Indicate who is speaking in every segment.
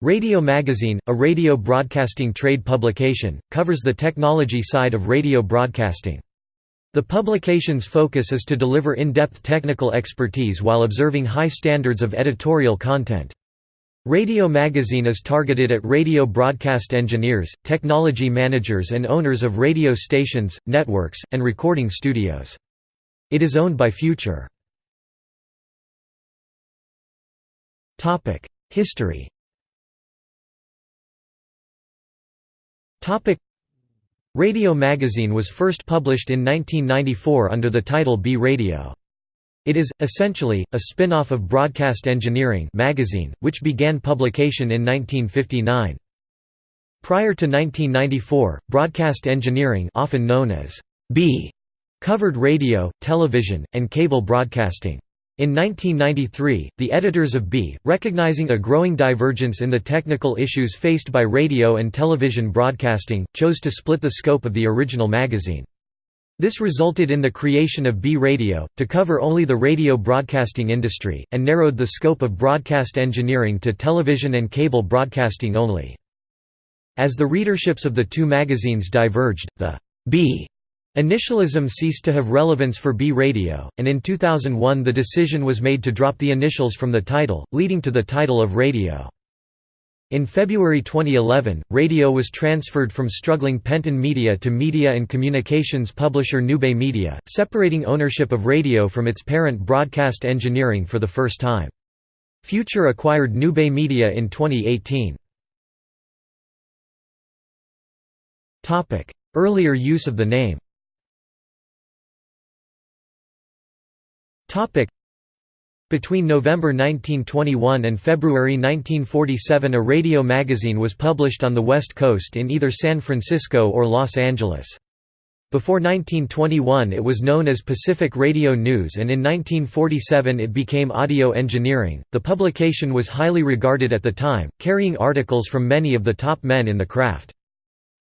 Speaker 1: Radio Magazine, a radio broadcasting trade publication, covers the technology side of radio broadcasting. The publication's focus is to deliver in-depth technical expertise while observing high standards of editorial content. Radio Magazine is targeted at radio broadcast engineers, technology managers and owners of radio stations, networks, and recording studios. It is owned by Future. History Radio Magazine was first published in 1994 under the title B Radio. It is, essentially, a spin-off of Broadcast Engineering magazine, which began publication in 1959. Prior to 1994, Broadcast Engineering often known as B covered radio, television, and cable broadcasting. In 1993, the editors of B, recognizing a growing divergence in the technical issues faced by radio and television broadcasting, chose to split the scope of the original magazine. This resulted in the creation of B Radio, to cover only the radio broadcasting industry, and narrowed the scope of broadcast engineering to television and cable broadcasting only. As the readerships of the two magazines diverged, the B Initialism ceased to have relevance for B Radio, and in 2001 the decision was made to drop the initials from the title, leading to the title of Radio. In February 2011, Radio was transferred from struggling Penton Media to media and communications publisher NewBay Media, separating ownership of Radio from its parent Broadcast Engineering for the first time. Future acquired NewBay Media in 2018. Earlier use of the name Between November 1921 and February 1947 a radio magazine was published on the West Coast in either San Francisco or Los Angeles. Before 1921 it was known as Pacific Radio News and in 1947 it became Audio Engineering. The publication was highly regarded at the time, carrying articles from many of the top men in the craft.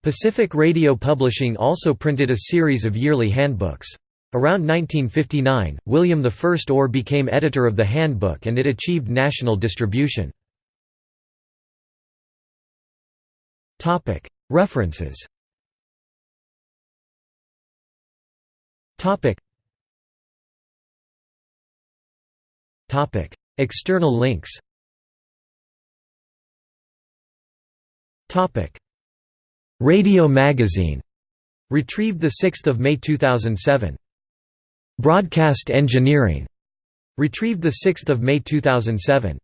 Speaker 1: Pacific Radio Publishing also printed a series of yearly handbooks. Around 1959, William I Orr became editor of the handbook and it achieved national distribution. References. External links. Radio Magazine. Retrieved 6 May 2007 Broadcast Engineering, retrieved 6 May 2007.